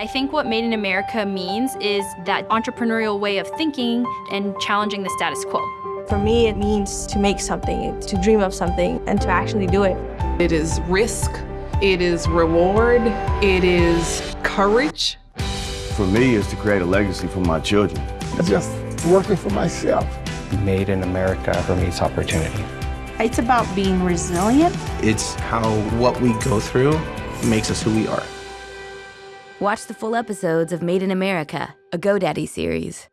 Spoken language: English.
I think what Made in America means is that entrepreneurial way of thinking and challenging the status quo. For me, it means to make something, to dream of something, and to actually do it. It is risk, it is reward, it is courage. For me, it's to create a legacy for my children. It's just working for myself. Made in America for me is opportunity. It's about being resilient. It's how what we go through makes us who we are. Watch the full episodes of Made in America, a GoDaddy series.